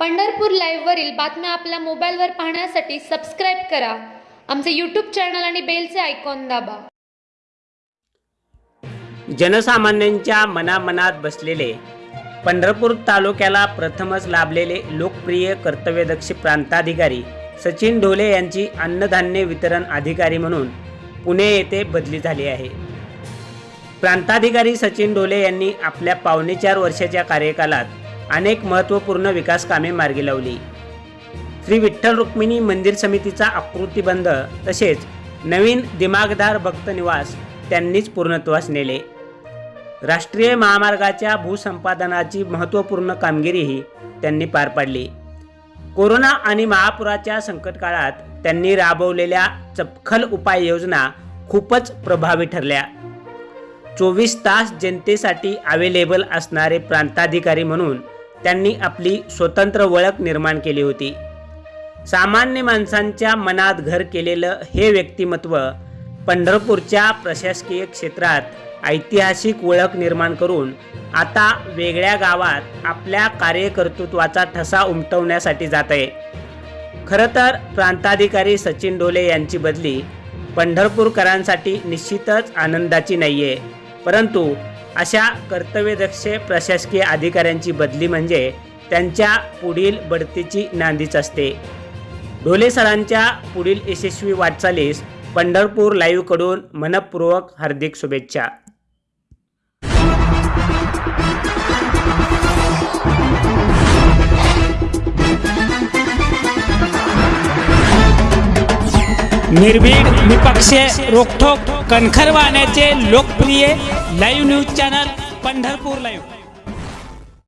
पंढरपूर लाईव्हवरील बातम्या आपल्या मोबाईलवर पाहण्यासाठी सबस्क्राईब करा. आमचे यूट्यूब चॅनल आणि बेलचे आयकॉन दाबा. जनसामान्यांच्या मनामनात बसलेले पंढरपूर तालुक्याला प्रथमच लाभलेले लोकप्रिय कर्तव्यदक्ष प्रांताधिकारी सचिन ढोले यांची अन्नधान्य वितरण अधिकारी म्हणून पुणे येथे बदली झाली आहे. प्रांताधिकारी सचिन ढोले यांनी आपल्या पावणे चार वर्षाच्या कार्यकालात अनेक महत्त्वपूर्ण विकास कामे मार्गी लावली. श्री विठ्ठल रुक्मिणी मंदिर समितीचा आकृतीबंध तसेच नवीन दिमागदार भक्त निवास त्यांनीच पूर्णत्वास नेले. राष्ट्रीय महामार्गाच्या भूसंपादनाची महत्त्वपूर्ण कामगिरीही त्यांनी पार पाडली. कोरोना आणि महापुराच्या संकटकाळात त्यांनी राबवलेल्या चपखल उपाययोजना खूपच प्रभावी ठरल्या. चोवीस तास जनतेसाठी अवेलेबल असणारे प्रांताधिकारी म्हणून त्यांनी आपली स्वतंत्र ओळख निर्माण केली होती. सामान्य माणसांच्या मनात घर केलेलं हे व्यक्तिमत्व पंढरपूरच्या प्रशासकीय क्षेत्रात ऐतिहासिक ओळख निर्माण करून आता वेगळ्या गावात आपल्या कार्यकर्तृत्वाचा ठसा उमटवण्यासाठी जात आहे. खरं तर प्रांताधिकारी सचिन डोले यांची बदली पंढरपूरकरांसाठी निश्चितच आनंदाची नाही आहे परंतु अशा कर्तव्यदक्ष प्रशासकीय अधिकाऱ्यांची बदली म्हणजे त्यांच्या पुढील बढतीची नांदीच असते. ढोले सरांच्या पुढील यशस्वी वाटचालीस पंढरपूर लाईव्हकडून मनपूर्वक हार्दिक शुभेच्छा. निर्भीड निपक्ष रोखोक कणखर वाहण्याचे लोकप्रिय live news channel Pandharpur live